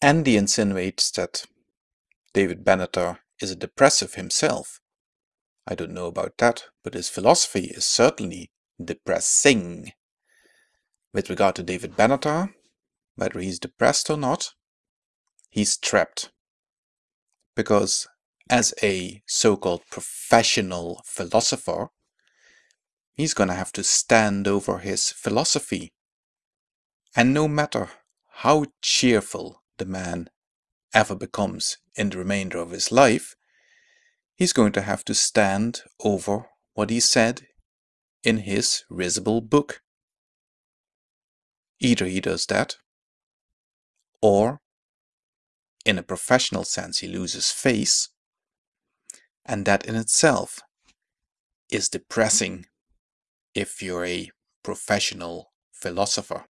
Andy insinuates that David Benatar is a depressive himself. I don't know about that, but his philosophy is certainly depressing. With regard to David Benatar, whether he's depressed or not, he's trapped. Because as a so-called professional philosopher, he's going to have to stand over his philosophy. And no matter how cheerful the man ever becomes in the remainder of his life, he's going to have to stand over what he said in his risible book. Either he does that, or in a professional sense he loses face, and that in itself is depressing if you're a professional philosopher.